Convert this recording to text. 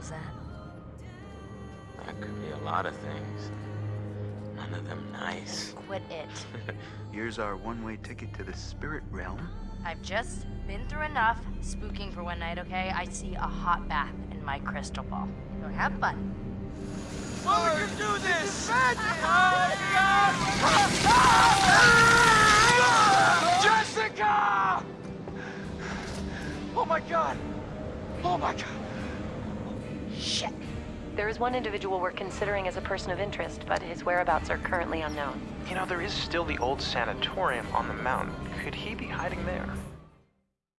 that? That could be a lot of things. None of them nice. Quit it. Here's our one-way ticket to the spirit realm. I've just been through enough spooking for one night, okay? I see a hot bath in my crystal ball. Go have fun. Why you do this? Oh, Jessica! Oh my god! Oh my god! Shit. There is one individual we're considering as a person of interest, but his whereabouts are currently unknown. You know, there is still the old sanatorium on the mountain. Could he be hiding there?